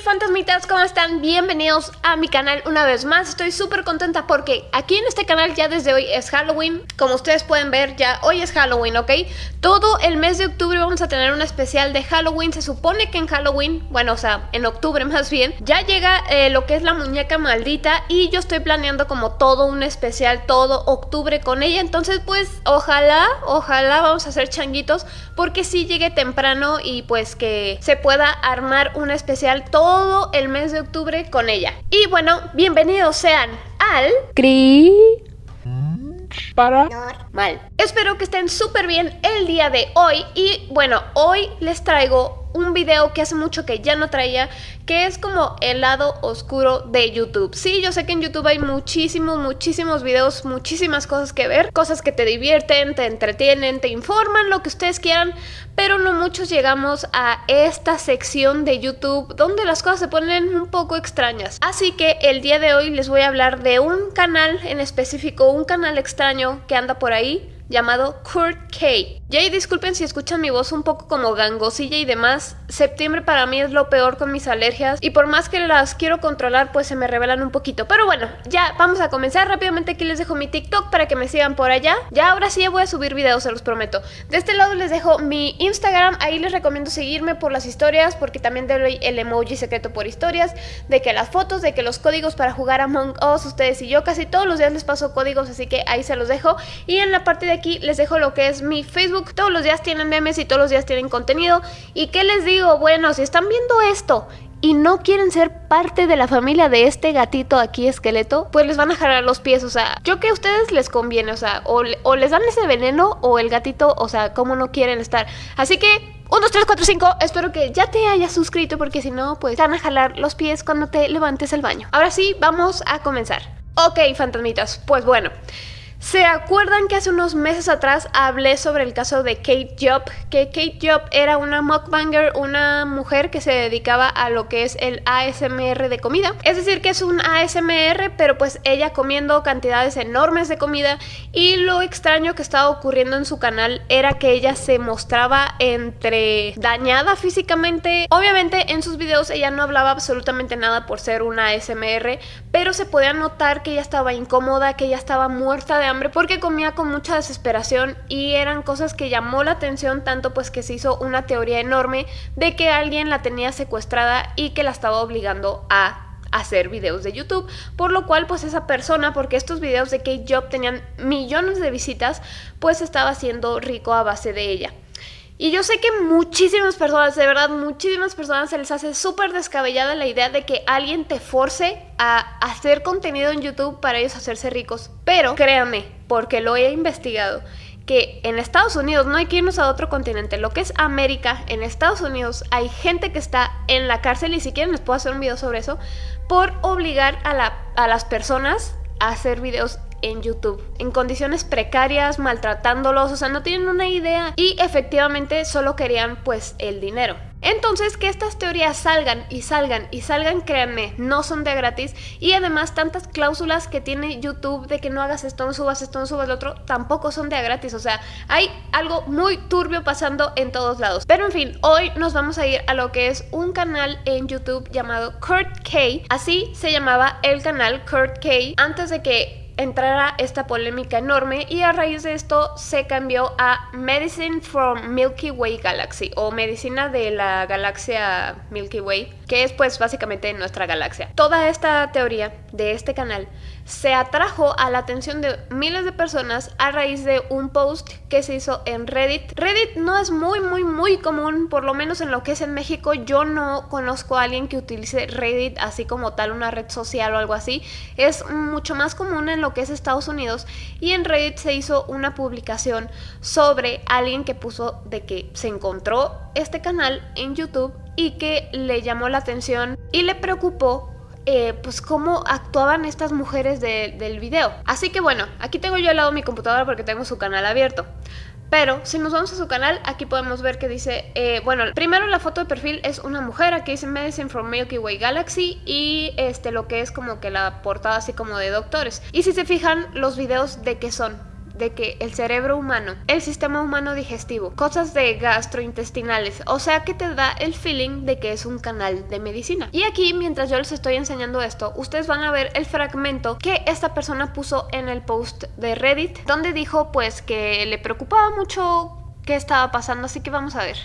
fantasmitas, ¿cómo están? Bienvenidos a mi canal una vez más Estoy súper contenta porque aquí en este canal ya desde hoy es Halloween Como ustedes pueden ver ya hoy es Halloween, ¿ok? Todo el mes de octubre vamos a tener un especial de Halloween Se supone que en Halloween, bueno o sea, en octubre más bien Ya llega eh, lo que es la muñeca maldita Y yo estoy planeando como todo un especial todo octubre con ella Entonces pues ojalá, ojalá vamos a hacer changuitos Porque si llegue temprano y pues que se pueda armar un especial todo el mes de octubre con ella. Y bueno, bienvenidos sean al... Cri... Para... Mal. Espero que estén súper bien el día de hoy y bueno, hoy les traigo un video que hace mucho que ya no traía, que es como el lado oscuro de YouTube. Sí, yo sé que en YouTube hay muchísimos, muchísimos videos, muchísimas cosas que ver, cosas que te divierten, te entretienen, te informan, lo que ustedes quieran, pero no muchos llegamos a esta sección de YouTube donde las cosas se ponen un poco extrañas. Así que el día de hoy les voy a hablar de un canal en específico, un canal extraño que anda por ahí, llamado Kurt K. Y disculpen si escuchan mi voz un poco como gangosilla y demás, septiembre para mí es lo peor con mis alergias y por más que las quiero controlar pues se me revelan un poquito. Pero bueno, ya vamos a comenzar rápidamente aquí les dejo mi TikTok para que me sigan por allá. Ya ahora sí ya voy a subir videos, se los prometo. De este lado les dejo mi Instagram, ahí les recomiendo seguirme por las historias porque también doy el emoji secreto por historias, de que las fotos, de que los códigos para jugar Among Us, ustedes y yo casi todos los días les paso códigos así que ahí se los dejo. Y en la parte de aquí les dejo lo que es mi Facebook. Todos los días tienen memes y todos los días tienen contenido. ¿Y qué les digo? Bueno, si están viendo esto y no quieren ser parte de la familia de este gatito aquí esqueleto, pues les van a jalar los pies, o sea, yo que a ustedes les conviene, o sea, o, les dan ese veneno o el gatito, o sea, como no quieren estar. Así que 1, 2, 3, 4, 5. Espero que ya te hayas suscrito porque si no, pues te van a jalar los pies cuando te levantes al baño. Ahora sí, vamos a comenzar. Ok, fantasmitas, pues bueno. ¿Se acuerdan que hace unos meses atrás hablé sobre el caso de Kate Job? Que Kate Job era una mukbanger, una mujer que se dedicaba a lo que es el ASMR de comida. Es decir, que es un ASMR, pero pues ella comiendo cantidades enormes de comida. Y lo extraño que estaba ocurriendo en su canal era que ella se mostraba entre dañada físicamente. Obviamente en sus videos ella no hablaba absolutamente nada por ser una ASMR, pero se podía notar que ella estaba incómoda, que ella estaba muerta de porque comía con mucha desesperación y eran cosas que llamó la atención tanto pues que se hizo una teoría enorme de que alguien la tenía secuestrada y que la estaba obligando a hacer videos de YouTube, por lo cual pues esa persona, porque estos videos de Kate Job tenían millones de visitas, pues estaba haciendo rico a base de ella. Y yo sé que muchísimas personas, de verdad, muchísimas personas se les hace súper descabellada la idea de que alguien te force a hacer contenido en YouTube para ellos hacerse ricos. Pero créanme, porque lo he investigado, que en Estados Unidos no hay que irnos a otro continente, lo que es América, en Estados Unidos hay gente que está en la cárcel y si quieren les puedo hacer un video sobre eso, por obligar a, a las personas a hacer videos en YouTube, en condiciones precarias, maltratándolos, o sea, no tienen una idea y efectivamente solo querían pues el dinero. Entonces que estas teorías salgan y salgan y salgan, créanme, no son de gratis y además tantas cláusulas que tiene YouTube de que no hagas esto, no subas esto, no subas lo otro, tampoco son de gratis, o sea, hay algo muy turbio pasando en todos lados. Pero en fin, hoy nos vamos a ir a lo que es un canal en YouTube llamado Kurt K, así se llamaba el canal Kurt K antes de que entrara esta polémica enorme y a raíz de esto se cambió a Medicine from Milky Way Galaxy o Medicina de la galaxia Milky Way que es pues básicamente nuestra galaxia. Toda esta teoría de este canal se atrajo a la atención de miles de personas a raíz de un post que se hizo en Reddit. Reddit no es muy muy muy común, por lo menos en lo que es en México. Yo no conozco a alguien que utilice Reddit así como tal una red social o algo así. Es mucho más común en lo que es Estados Unidos y en Reddit se hizo una publicación sobre alguien que puso de que se encontró este canal en YouTube y que le llamó la atención y le preocupó eh, pues cómo actuaban estas mujeres del video. Así que bueno, aquí tengo yo al lado mi computadora porque tengo su canal abierto. Pero si nos vamos a su canal, aquí podemos ver que dice, eh, bueno, primero la foto de perfil es una mujer, aquí dice Medicine from Milky Way Galaxy y este lo que es como que la portada así como de doctores. Y si se fijan, los videos de qué son, de que el cerebro humano, el sistema humano digestivo, cosas de gastrointestinales, o sea que te da el feeling de que es un canal de medicina. Y aquí, mientras yo les estoy enseñando esto, ustedes van a ver el fragmento que esta persona puso en el post de Reddit, donde dijo pues que le preocupaba mucho qué estaba pasando, así que vamos a ver.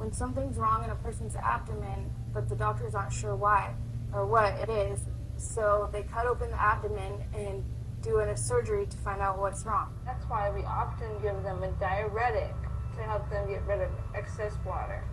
when something's wrong in a person's abdomen, but the doctors aren't sure why or what it is. So they cut open the abdomen and do a surgery to find out what's wrong. That's why we often give them a diuretic to help them get rid of excess water.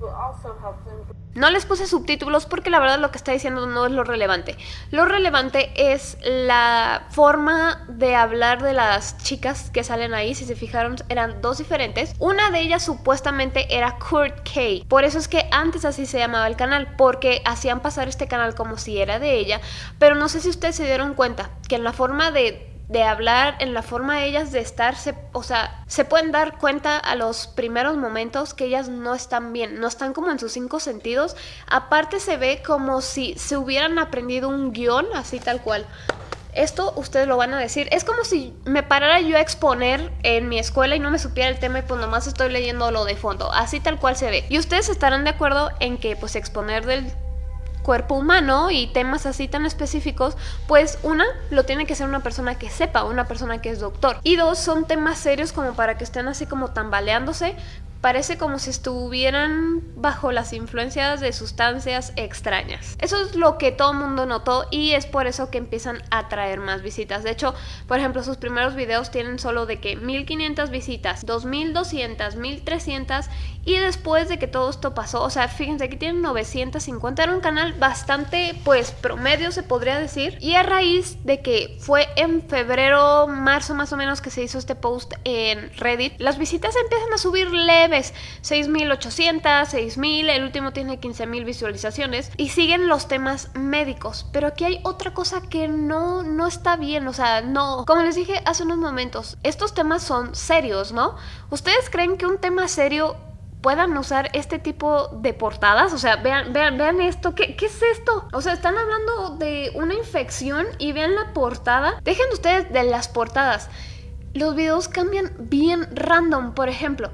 Will also help them No les puse subtítulos porque la verdad lo que está diciendo no es lo relevante. Lo relevante es la forma de hablar de las chicas que salen ahí. Si se fijaron, eran dos diferentes. Una de ellas supuestamente era Kurt K. Por eso es que antes así se llamaba el canal, porque hacían pasar este canal como si era de ella. Pero no sé si ustedes se dieron cuenta que en la forma de de hablar, en la forma de ellas de estar, o sea, se pueden dar cuenta a los primeros momentos que ellas no están bien, no están como en sus cinco sentidos. Aparte se ve como si se hubieran aprendido un guion, así tal cual. Esto ustedes lo van a decir. Es como si me parara yo a exponer en mi escuela y no me supiera el tema y pues nomás estoy leyendo lo de fondo. Así tal cual se ve. Y ustedes estarán de acuerdo en que pues exponer del cuerpo humano y temas así tan específicos, pues una, lo tiene que ser una persona que sepa, una persona que es doctor. Y dos, son temas serios como para que estén así como tambaleándose, Parece como si estuvieran bajo las influencias de sustancias extrañas. Eso es lo que todo el mundo notó y es por eso que empiezan a traer más visitas. De hecho, por ejemplo, sus primeros videos tienen solo de que 1500 visitas, 2200, 1300 y después de que todo esto pasó, o sea, fíjense, aquí tienen 950. Era un canal bastante, pues, promedio se podría decir. Y a raíz de que fue en febrero, marzo más o menos que se hizo este post en Reddit, las visitas empiezan a subir leve ves 6.800, 6.000, el último tiene 15.000 visualizaciones y siguen los temas médicos. Pero aquí hay otra cosa que no, no está bien, o sea, no, como les dije hace unos momentos, estos temas son serios, ¿no? ¿Ustedes creen que un tema serio puedan usar este tipo de portadas. O sea, vean, vean, vean esto. ¿Qué, ¿Qué, es esto? O sea, están hablando de una infección y vean la portada. Dejen ustedes de las portadas. Los videos cambian bien random. Por ejemplo,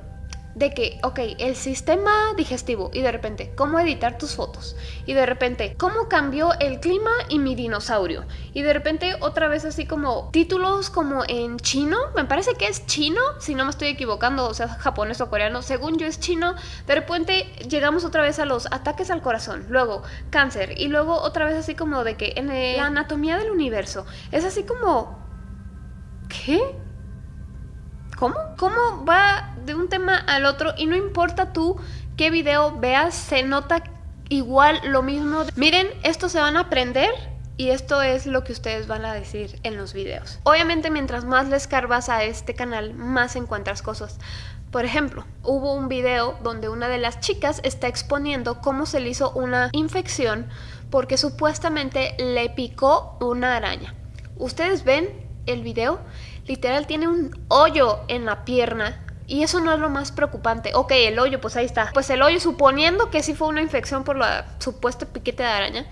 de que, ok, el sistema digestivo y de repente, cómo editar tus fotos y de repente, cómo cambió el clima y mi dinosaurio y de repente otra vez así como títulos como en chino, me parece que es chino, si no me estoy equivocando, o sea, japonés o coreano, según yo es chino, de repente llegamos otra vez a los ataques al corazón, luego cáncer y luego otra vez así como de que en la anatomía del universo, es así como... ¿Qué? ¿Cómo? ¿Cómo va de un tema al otro? Y no importa tú qué video veas, se nota igual lo mismo. Miren, esto se van a aprender y esto es lo que ustedes van a decir en los videos. Obviamente mientras más le escarbas a este canal, más encuentras cosas. Por ejemplo, hubo un video donde una de las chicas está exponiendo cómo se le hizo una infección porque supuestamente le picó una araña. ¿Ustedes ven el video? Literal tiene un hoyo en la pierna. Y eso no es lo más preocupante. Ok, el hoyo, pues ahí está. Pues el hoyo, suponiendo que sí fue una infección por la supuesta piquete de araña,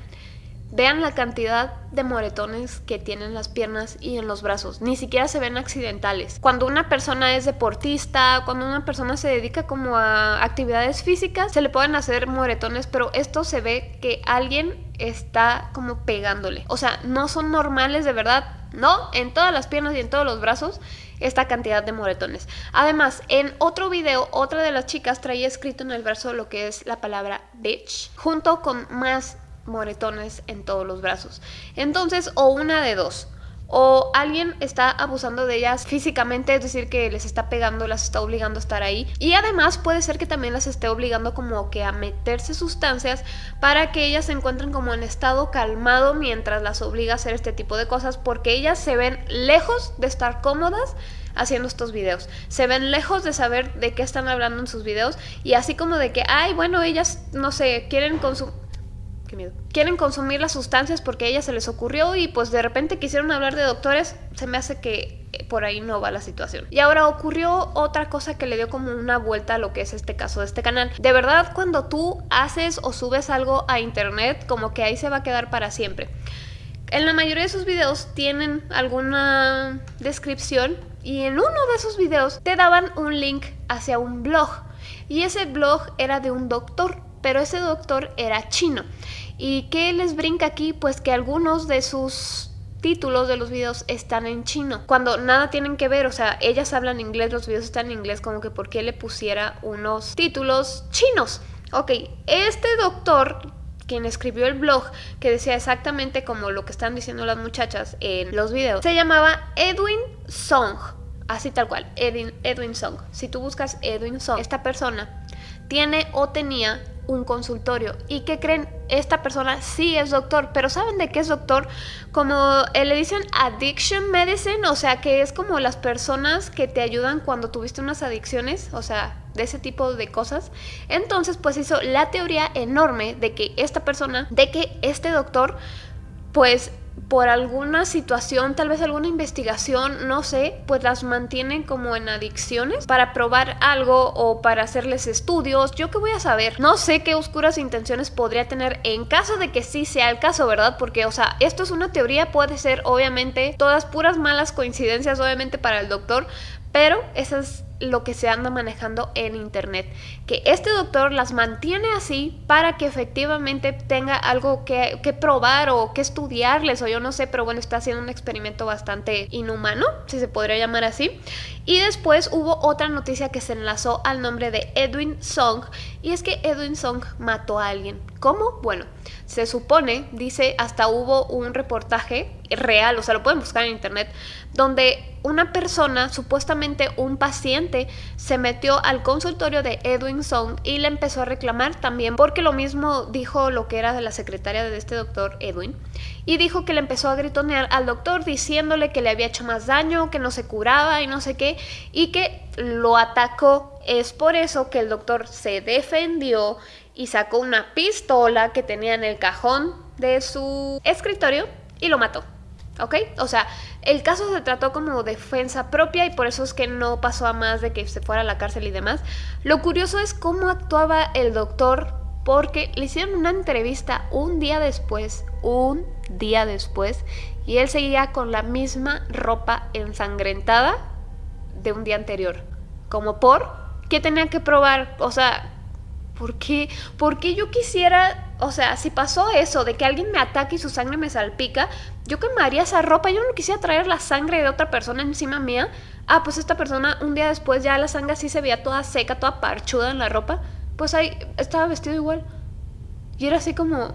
vean la cantidad de moretones que tienen las piernas y en los brazos. Ni siquiera se ven accidentales. Cuando una persona es deportista, cuando una persona se dedica como a actividades físicas, se le pueden hacer moretones, pero esto se ve que alguien está como pegándole. O sea, no son normales de verdad ¿no? En todas las piernas y en todos los brazos esta cantidad de moretones. Además, en otro video, otra de las chicas traía escrito en el brazo lo que es la palabra bitch, junto con más moretones en todos los brazos. Entonces, o una de dos, o alguien está abusando de ellas físicamente, es decir, que les está pegando, las está obligando a estar ahí. Y además puede ser que también las esté obligando como que a meterse sustancias para que ellas se encuentren como en estado calmado mientras las obliga a hacer este tipo de cosas, porque ellas se ven lejos de estar cómodas haciendo estos videos. Se ven lejos de saber de qué están hablando en sus videos y así como de que, ay, bueno, ellas, no sé, quieren consumir Quieren consumir las sustancias porque a ellas se les ocurrió y pues de repente quisieron hablar de doctores, se me hace que eh, por ahí no va la situación. Y ahora ocurrió otra cosa que le dio como una vuelta a lo que es este caso de este canal. De verdad, cuando tú haces o subes algo a internet, como que ahí se va a quedar para siempre. En la mayoría de sus videos tienen alguna descripción y en uno de esos videos te daban un link hacia un blog y ese blog era de un doctor, pero ese doctor era chino. ¿Y qué les brinca aquí? Pues que algunos de sus títulos de los videos están en chino, cuando nada tienen que ver, o sea, ellas hablan inglés, los videos están en inglés, como que por qué le pusiera unos títulos chinos. Ok, este doctor quien escribió el blog que decía exactamente como lo que están diciendo las muchachas en los videos, se llamaba Edwin Song, así tal cual, Edwin, Edwin Song. Si tú buscas Edwin Song, esta persona tiene o tenía un consultorio. ¿Y que creen? Esta persona sí es doctor, pero ¿saben de qué es doctor? Como eh, le dicen addiction medicine, o sea, que es como las personas que te ayudan cuando tuviste unas adicciones, o sea, de ese tipo de cosas. Entonces, pues hizo la teoría enorme de que esta persona, de que este doctor, pues por alguna situación, tal vez alguna investigación, no sé, pues las mantienen como en adicciones para probar algo o para hacerles estudios. Yo qué voy a saber. No sé qué oscuras intenciones podría tener en caso de que sí sea el caso, ¿verdad? Porque, o sea, esto es una teoría, puede ser obviamente todas puras malas coincidencias, obviamente para el doctor, pero eso es lo que se anda manejando en internet. Que este doctor las mantiene así para que efectivamente tenga algo que, probar o que estudiarles o yo no sé, pero bueno, está haciendo un experimento bastante inhumano, si se podría llamar así. Y después hubo otra noticia que se enlazó al nombre de Edwin Song y es que Edwin Song mató a alguien. ¿Cómo? Bueno, se supone, dice, hasta hubo un reportaje real, o sea, lo pueden buscar en internet, donde una persona, supuestamente un paciente, se metió al consultorio de Edwin Song y le empezó a reclamar también, porque lo mismo dijo lo que era de la secretaria de este doctor Edwin, y dijo que le empezó a gritonear al doctor diciéndole que le había hecho más daño, que no se curaba y no sé qué, y que lo atacó. Es por eso que el doctor se defendió y sacó una pistola que tenía en el cajón de su escritorio y lo mató. ¿Ok? O sea, el caso se trató como defensa propia y por eso es que no pasó a más de que se fuera a la cárcel y demás. Lo curioso es cómo actuaba el doctor porque le hicieron una entrevista un día después, un día después, y él seguía con la misma ropa ensangrentada de un día anterior. Como por, ¿qué tenía que probar? O sea, ¿por qué? ¿Por qué yo quisiera o sea, si pasó eso de que alguien me ataque y su sangre me salpica, yo quemaría esa ropa. Yo no quisiera traer la sangre de otra persona encima mía. Ah, pues esta persona un día después ya la sangre así se veía toda seca, toda parchuda en la ropa. Pues ahí estaba vestido igual. Y era así como,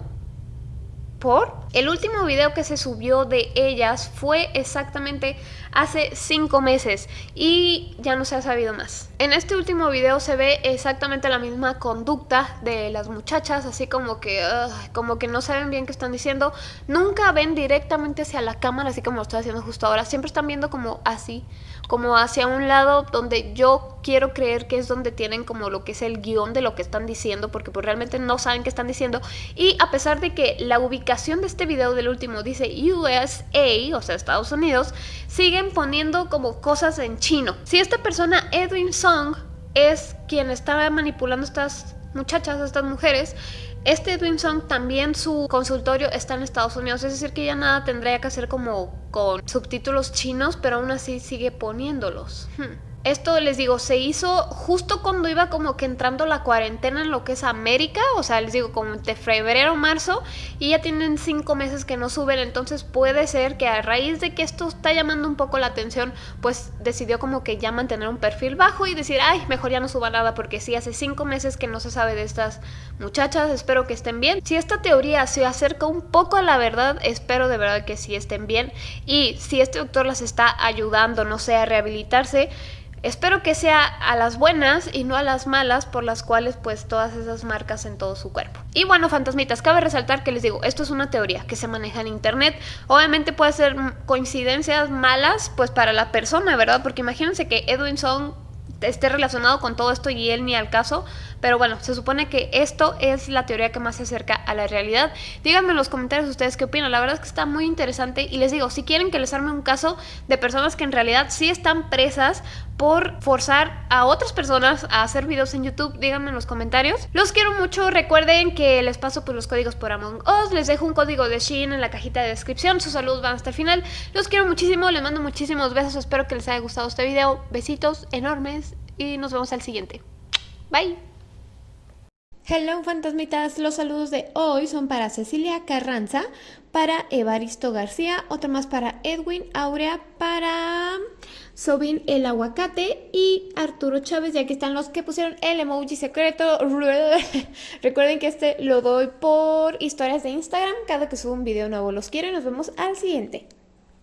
¿Por? El último video que se subió de ellas fue exactamente hace 5 meses y ya no se ha sabido más. En este último video se ve exactamente la misma conducta de las muchachas, así como que, como que no saben bien qué están diciendo. Nunca ven directamente hacia la cámara, así como lo estoy haciendo justo ahora. Siempre están viendo como así, como hacia un lado donde yo quiero creer que es donde tienen como lo que es el guion de lo que están diciendo, porque pues realmente no saben qué están diciendo. Y a pesar de que la ubicación de este video del último dice USA, o sea Estados Unidos, siguen poniendo como cosas en chino. Si esta persona, Edwin Song, es quien estaba manipulando estas muchachas, estas mujeres, este Edwin Song también su consultorio está en Estados Unidos, es decir que ya nada tendría que hacer como con subtítulos chinos, pero aún así sigue poniéndolos. Hmm. Esto les digo, se hizo justo cuando iba como que entrando la cuarentena en lo que es América, o sea, les digo como de febrero, marzo, y ya tienen cinco meses que no suben, entonces puede ser que a raíz de que esto está llamando un poco la atención, pues decidió como que ya mantener un perfil bajo y decir, ay, mejor ya no suba nada porque sí, hace cinco meses que no se sabe de estas muchachas, espero que estén bien. Si esta teoría se acerca un poco a la verdad, espero de verdad que sí estén bien, y si este doctor las está ayudando, no sé, a rehabilitarse, Espero que sea a las buenas y no a las malas por las cuales pues todas esas marcas en todo su cuerpo. Y bueno, fantasmitas, cabe resaltar que les digo, esto es una teoría que se maneja en internet. Obviamente puede ser coincidencias malas pues para la persona, ¿verdad? Porque imagínense que Edwin Song esté relacionado con todo esto y él ni al caso, pero bueno, se supone que esto es la teoría que más se acerca a la realidad. Díganme en los comentarios ustedes qué opinan, la verdad es que está muy interesante y les digo, si quieren que les arme un caso de personas que en realidad sí están presas por forzar a otras personas a hacer videos en YouTube, díganme en los comentarios. Los quiero mucho, recuerden que les paso por los códigos por Among Us, les dejo un código de Shein en la cajita de descripción, sus saludos van hasta el final. Los quiero muchísimo, les mando muchísimos besos, espero que les haya gustado este video, besitos enormes y nos vemos al siguiente. Bye. Hello fantasmitas, los saludos de hoy son para Cecilia Carranza, para Evaristo García, otro más para Edwin Aurea, para Sobin el aguacate y Arturo Chávez, ya que están los que pusieron el emoji secreto. Recuerden que este lo doy por historias de Instagram, cada que subo un video nuevo los quiero y nos vemos al siguiente.